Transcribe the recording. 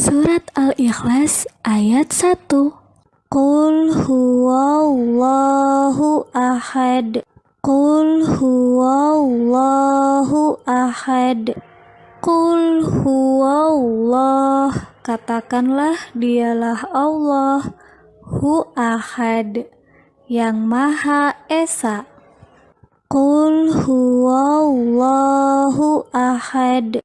Surat Al-Ikhlas ayat 1 Qul huwallahu ahad. Qul huwallahu ahad. Qul huwallah. Katakanlah dialah Allah Hu ahad Yang Maha Esa. Qul huwallahu ahad.